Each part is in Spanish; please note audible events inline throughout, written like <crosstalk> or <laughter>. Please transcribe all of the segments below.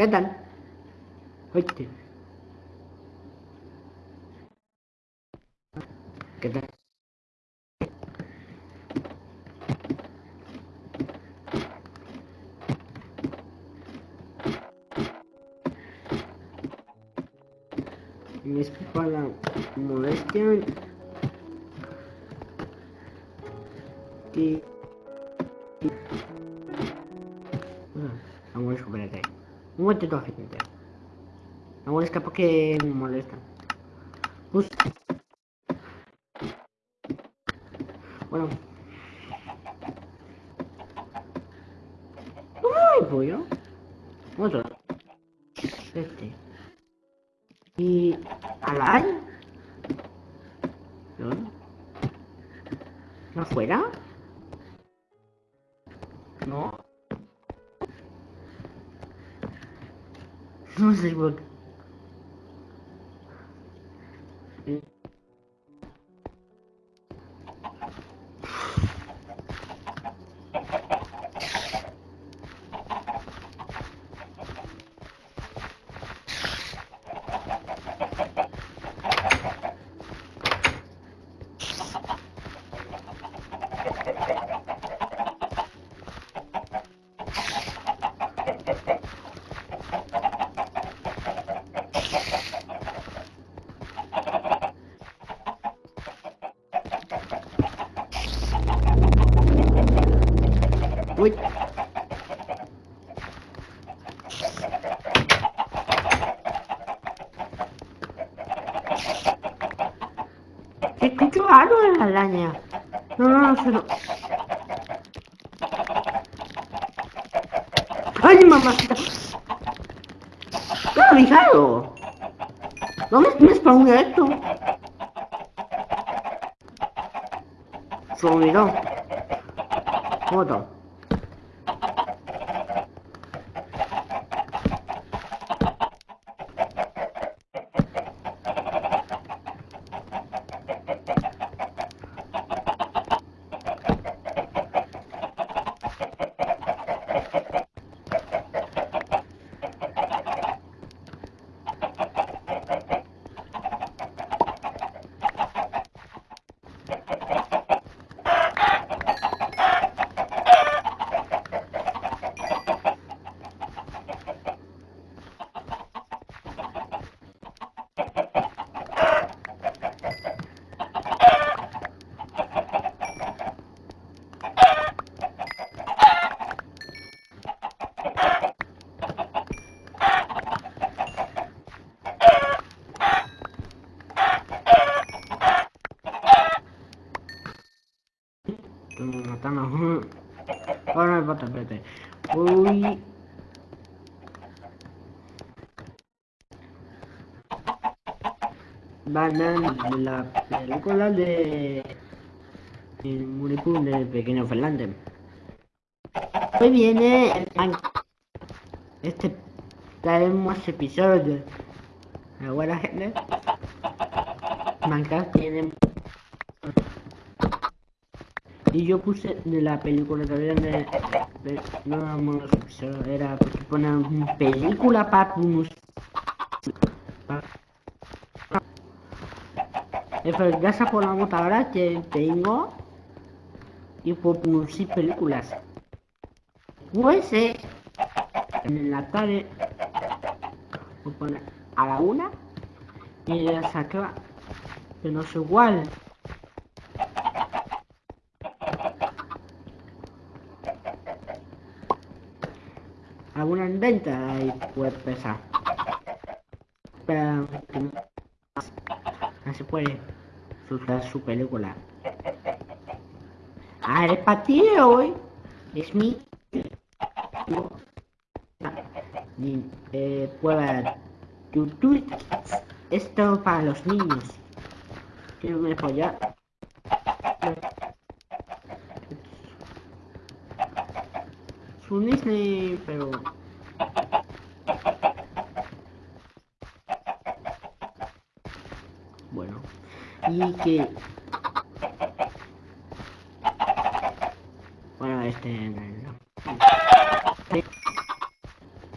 ¿Qué tal? Oíste. ¿Qué tal? Me disculpa la molestia. Y... Amor, espérate. Un momentito, gente. Amor, es capaz que me molesta. Pues... Bueno. ¡Ay, pollo! Otro. Este. Y... ¿Alay? ¿No? ¿No afuera? No sé por qué. Uy. En la araña. No, no, no, lo... ¡Ay, mamacita! ¡Qué avisado! ¿Dónde me spawnó esto? Se olvidó. Banana, la película de el del pequeño Fernández. Hoy viene el este traemos episodios de buena gente. Minecraft tiene y yo puse de la película todavía de, de no vamos era porque ponen película para ya por la ahora que tengo y por producir películas. Pues eh, en la tarde a la una y ya saca que no es igual alguna inventa y puede pesar. Pero no se puede usar su película. A ver, para ti hoy. Es mi eh, prueba YouTube esto para los niños. Quiero me apoyar es un Disney pero bueno y que bueno este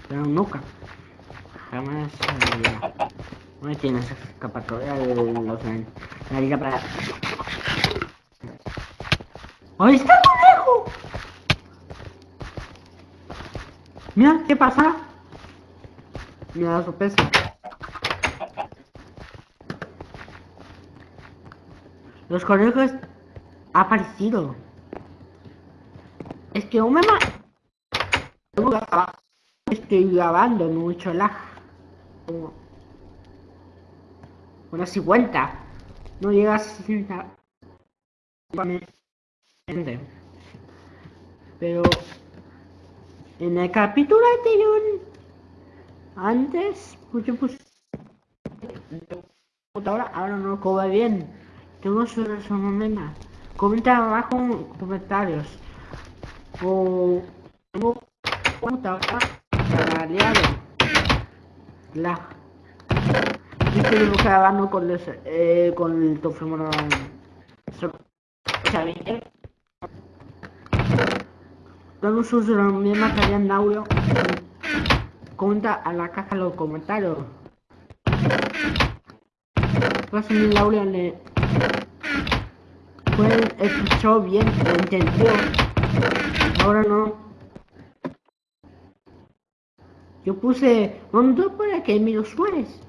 pero nunca Jamás No tienes escapatoria de los la para. ¡Ahí está el conejo! Mira, ¿qué pasa? Mira la sorpresa. Los conejos ha aparecido. Es que un mema. Estoy grabando mucho lag. Una 50. No llega a 60. Pero en el capítulo anterior, antes, pues yo puse ahora, ahora no cobra bien. Tengo su resumen. Comenta abajo en comentarios. O tengo para aliado. La. Y estoy grabando con, los, eh, con el teléfono. Todos sus mi material en audio. Comenta a la caja los comentarios. Pues en el audio le pues escuchó bien, lo entendió. Ahora no. Yo puse hondo para que me lo sueles.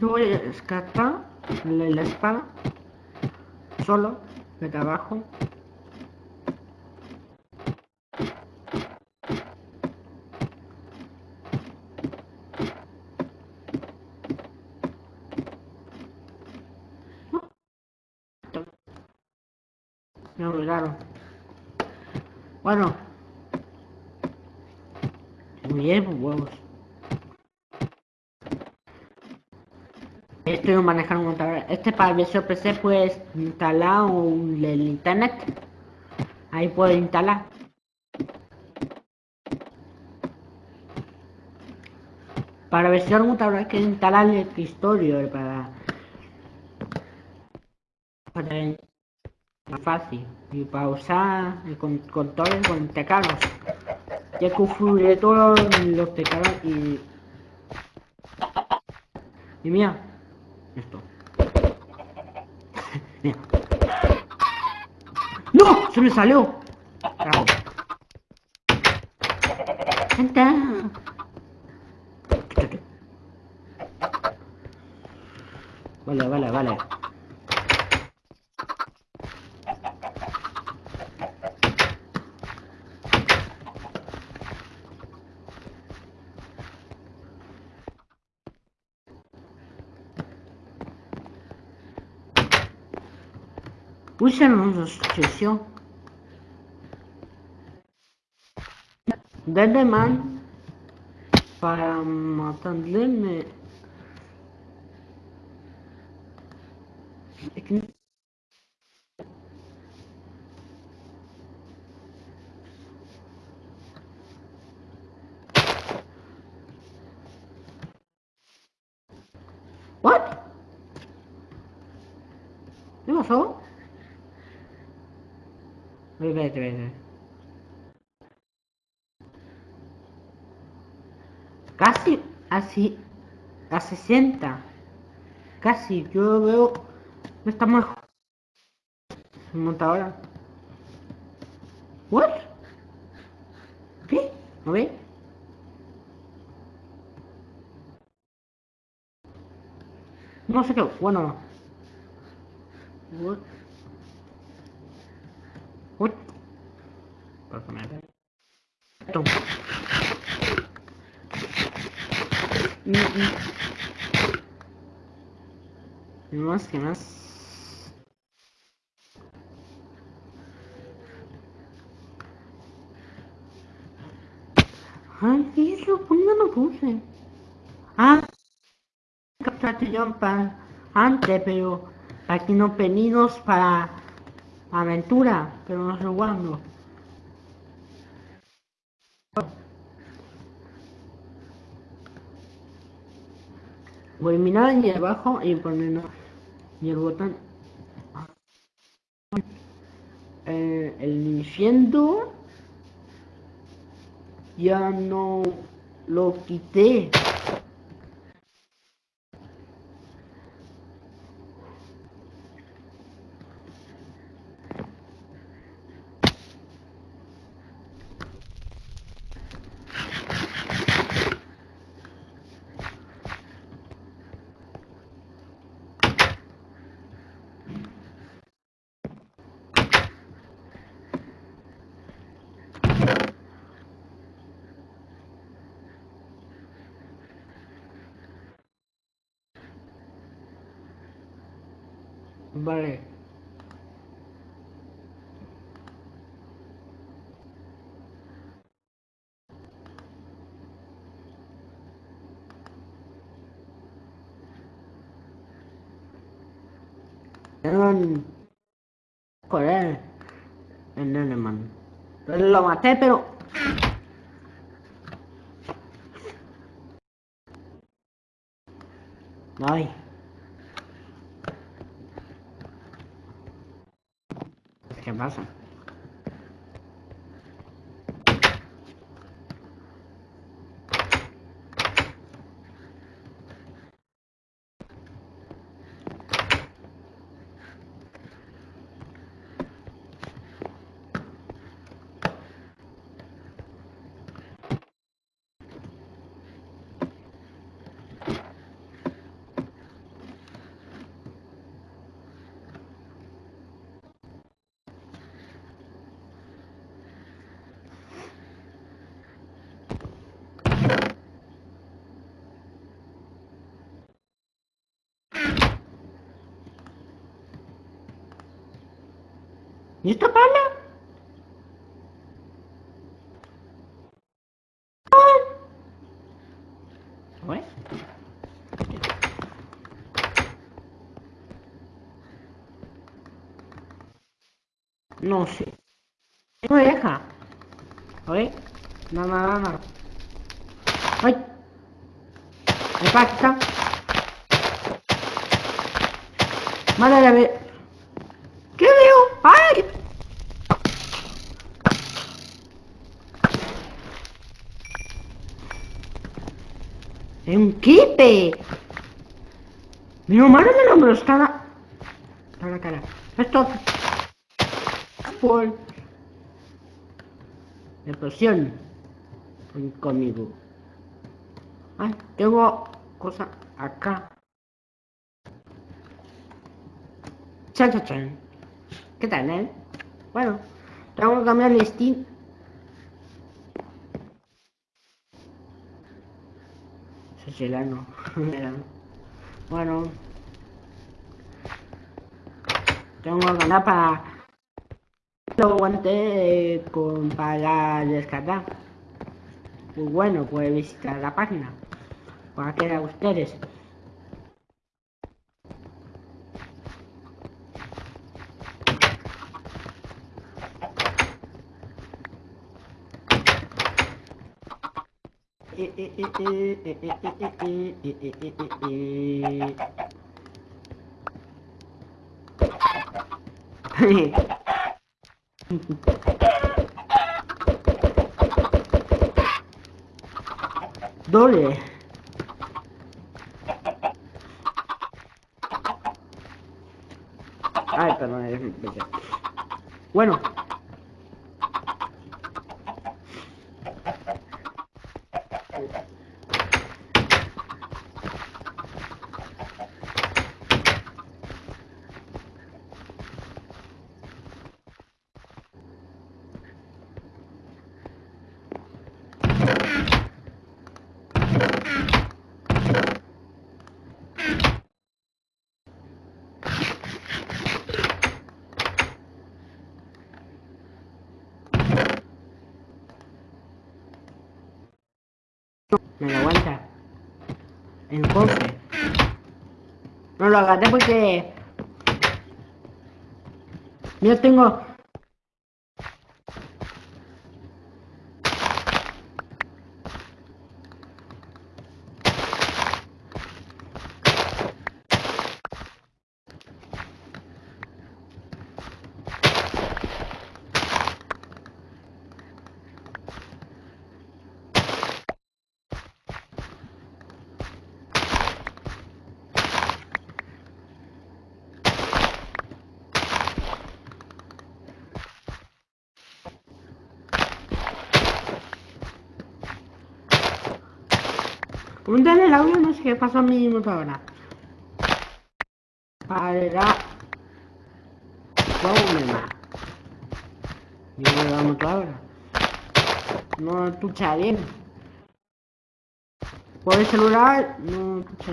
Yo voy a descartar la espada solo de trabajo Me obligaron. Bueno. Muy bien, pues, huevos. Estoy manejando un montador. Este para versión PC puedes instalar un, el internet. Ahí puedes instalar. Para versión mutador hay que instalar el escritorio para, para más fácil y para usar el control con teclados ya configuré todos los teclados y y mira esto mira no se me salió Bravo. vale vale vale una sucesión. Desde man para matarle What? ¿Qué pasó? Vete, vete. Casi así a 60. Casi, yo veo. No está mejor. Se monta ahora. ¿What? ¿Qué? ¿No ve? No sé qué. Bueno. What? What? Personaje. Esto. Mm, mm. ¿Qué más? ¿Qué más? Ay, ¿qué es lo? ¿Por qué no lo puse? Ah, captaste yo para antes, pero aquí no pedidos para aventura, pero no sé cuándo. Voy mirar ahí abajo y poner y el botón. Eh, el Nintendo ya no lo quité. Vale. Eran... Joder. En alemán. Lo maté, pero... Ay. ¿Qué pasa? ¿Y esta pala? No sé. No me deja. ¿Oye? No, no, no, no. ¡Ay! Me pasa. Madre mía. ¿Qué veo? ¡Ay! ¡Es un kipe! Mi hermano me lo, me lo está la... La cara. Esto... Por... Explosión. Ven conmigo. Ay, tengo cosa acá. Chan, chan, chan. ¿Qué tal, eh? Bueno, tengo que cambiar el Steam. Es helano. <laughs> bueno. Tengo que ganar para... Lo aguanté con, para descargar. Pues bueno, pues visitar la página. Para que a ustedes. Doble. Ay, perdón, Bueno. Me aguanta. El cofre. No lo agarré porque... Yo tengo... Pregúntale el audio, no sé qué pasó a mi ahora. Para problema. Yo le damos ahora. No escucha bien. Por el celular no escucha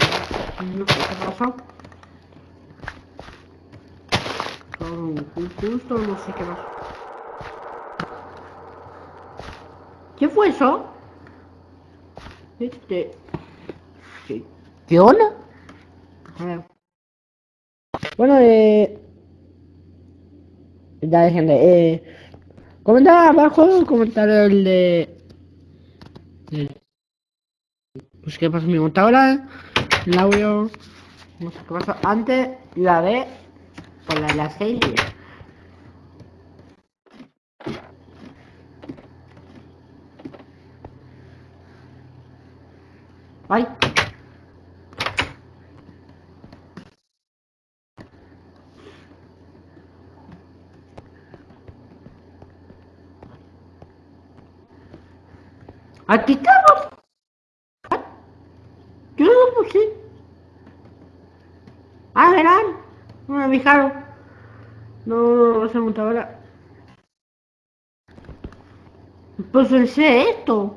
bien. No sé qué pasó. Justo no sé qué pasó. ¿Qué fue eso? Este. ¿Qué, ¿Qué onda? Bueno, eh. Ya gente, eh. Comenta abajo, comentar el de. pues qué pasa mi montadora, el audio. No sé qué pasó antes la de. Por la de la serie. Bye. Aquí estamos. Yo no lo puse. Ah, verán. No me fijaron. No, no, se monta ahora. Pues pensé esto.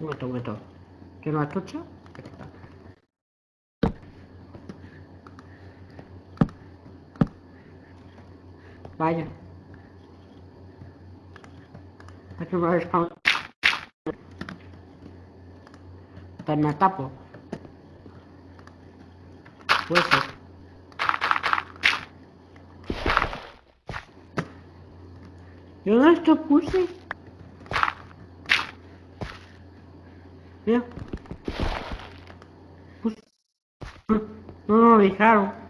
Un momento, un momento. ¿Que no? Vaya. Aquí no es con... Te me tapo. Puede ser. Yo no esto puse. Mira. Pues, no, no lo dejaron.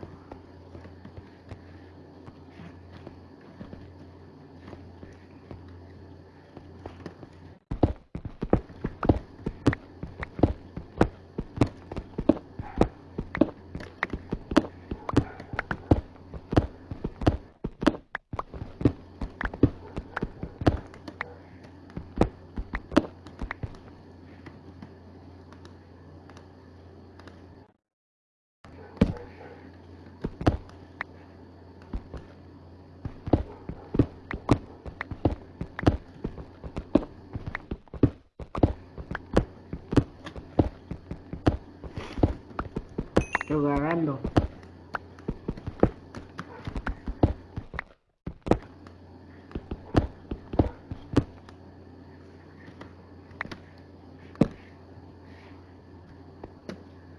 Agarrando.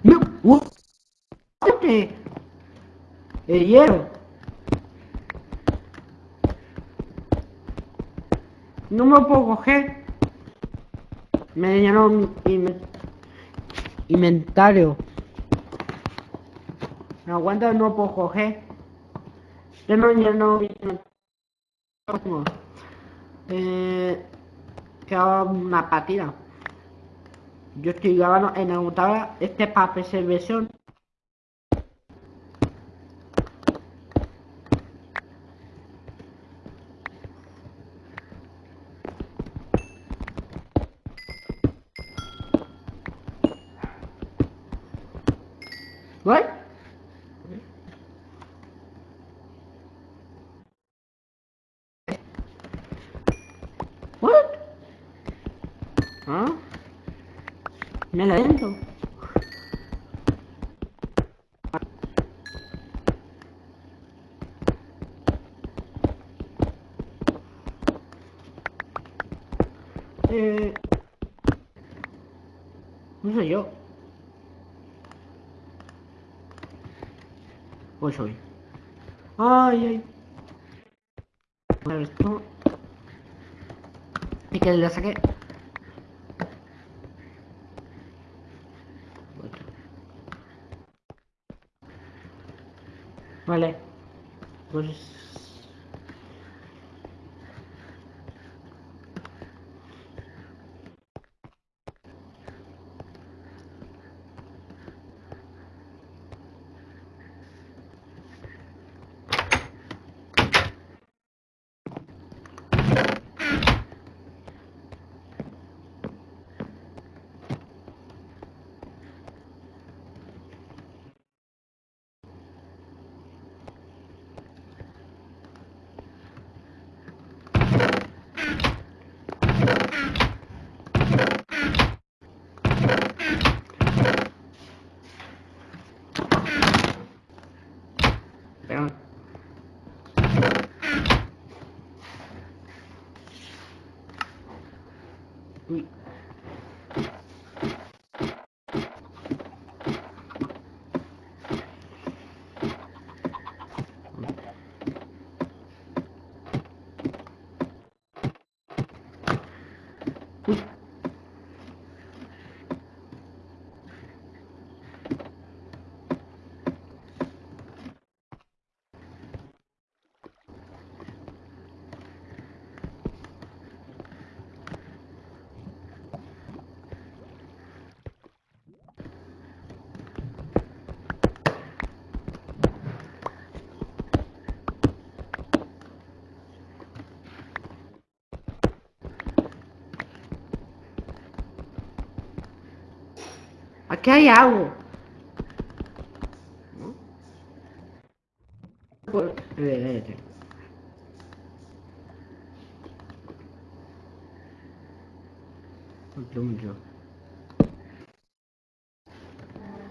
No, el hierro. No me puedo coger. Me llenó un inventario. No aguanta, no puedo coger. Yo no, yo no. no. Eh, queda una partida. Yo estoy grabando en la computadora este para PC versión. What? What? ¿Ah? Me la dentro. Eh... No sé yo. Voy soy. Ay, ay. Esto. Y que le saqué. Vale. Pues... Aquí hay mucho.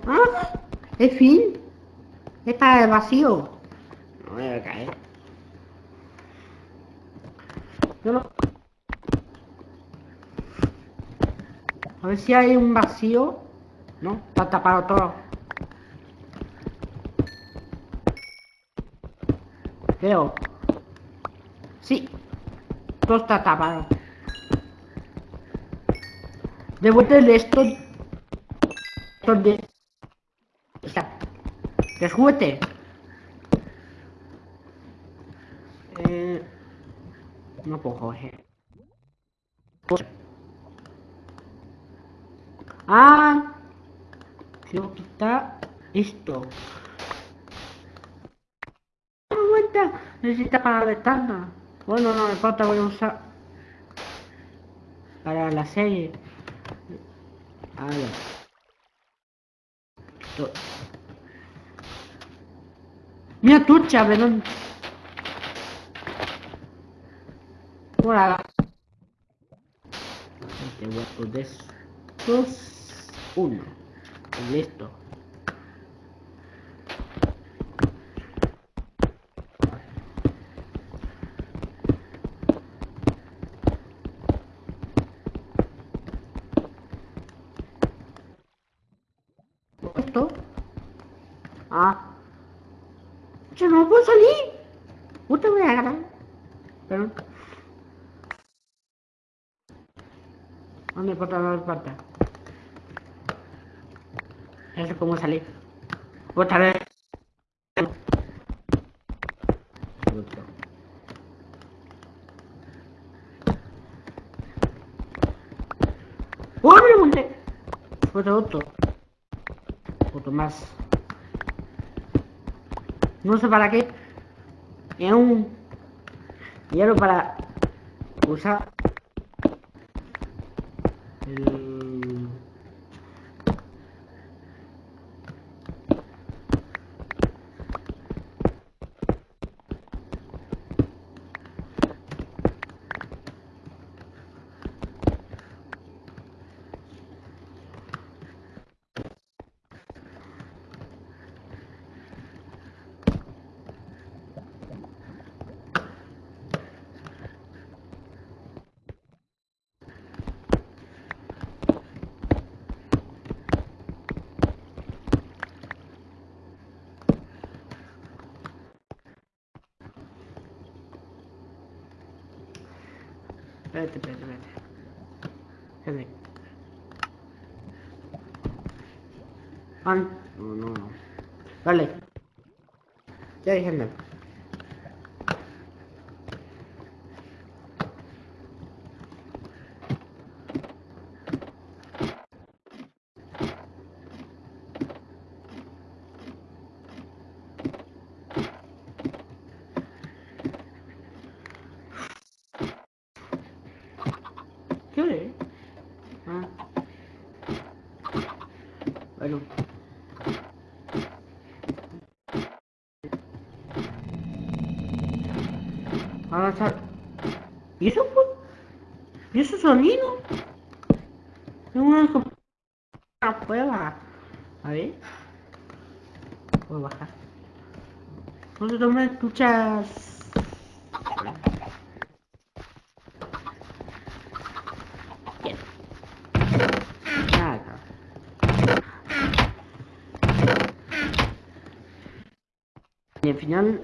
¡Ah! ¡Es fin! Es para el vacío. No me voy a caer. Yo no... A ver si hay un vacío. No, está tapado todo. Creo. Sí. Todo está tapado. Devuélvele esto. ¿Dónde? Está. ¿Qué juguete? Eh... No puedo coger. Ah, quiero quitar esto. Aguanta, necesita para la ventana. Bueno, no me importa, voy a usar para la serie. A ver. Mira tú, Chabelón. Hola. Te voy a poner estos. Uno. Listo. Esto. Ah. Yo no puedo salir. Usted voy a ganar. Pero. No me importa, no me importa. No sé cómo salir. Otra vez. ¡Oh, me! Otro, otro. Otro más. No sé para qué. Es un hierro para usar Espérate, espérate, espérate. Espérate. Ah, no, no, no. Vale. Ya dije no. ¿Qué hora es? Ah. Bueno. Ahora está... ¿Y eso fue? ¿Y eso sonido? Es una prueba. A ver. Puedo bajar. No no me escuchas. Bien. Nada. Y al final...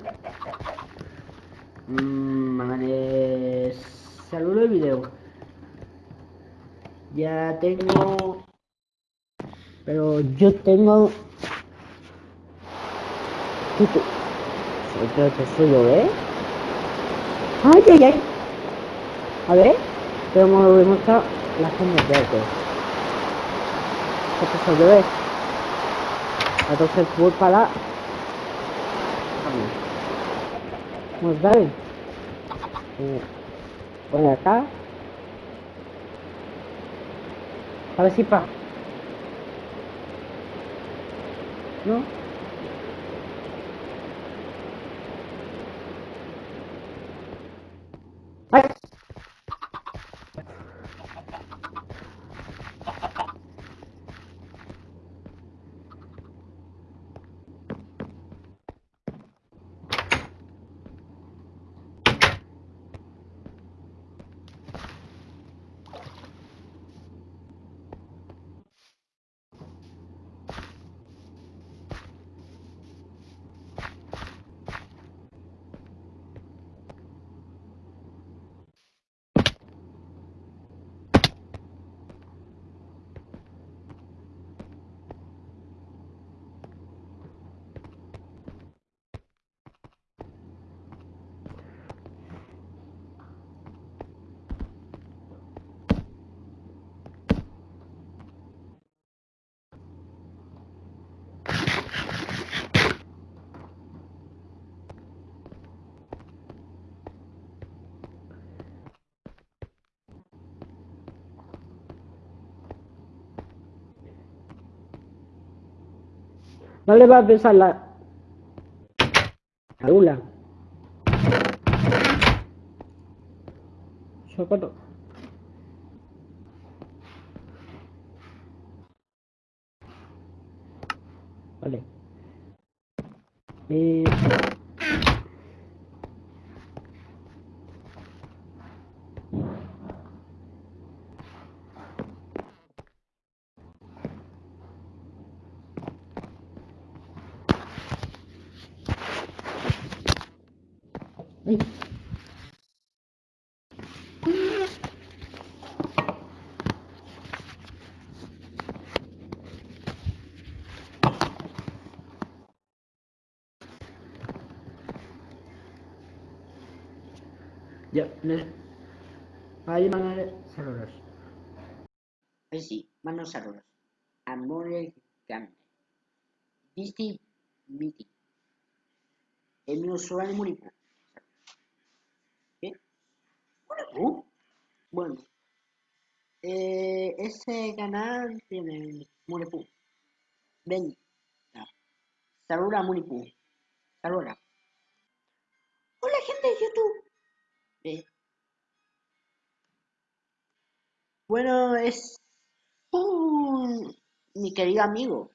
Mmm, les saludo el video. Ya tengo... Pero yo tengo... ¿Qué te... Creo que soy yo, ¿eh? ¡Ay, ay, ay! A ver, pero me voy a mostrar la zona verde. ¿Qué pasa, bebé? Entonces voy para... Mudah. Iya. Ternyata kalau siapa? No. No le va a besar la... La lula. Socorro. Vale. Eh... ne... Ahí manos saludos. Eh sì, ma non saludos. Amore grande. Visti miti. El mio sueño Muripu. ¿Qué? ¿Muripu? Bueno. Eh, ese canal tiene Muripu. Ven. Ya. Saluda Muripu. Saluda. Bueno, es mi querido amigo,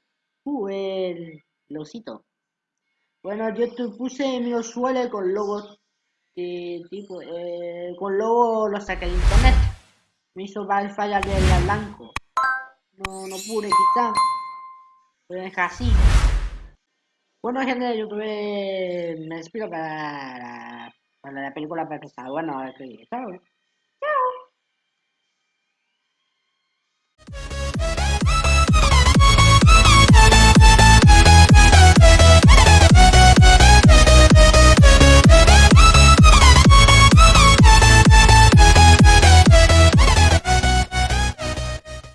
uh, el losito. Bueno, yo te puse mi usuario con logos de tipo, eh, con logo lo saqué de internet. Me hizo varias fallas del blanco. No, no pude quitar. A dejar así. Bueno, gente de YouTube, me despido para, para la película perfecta. Bueno, que, claro.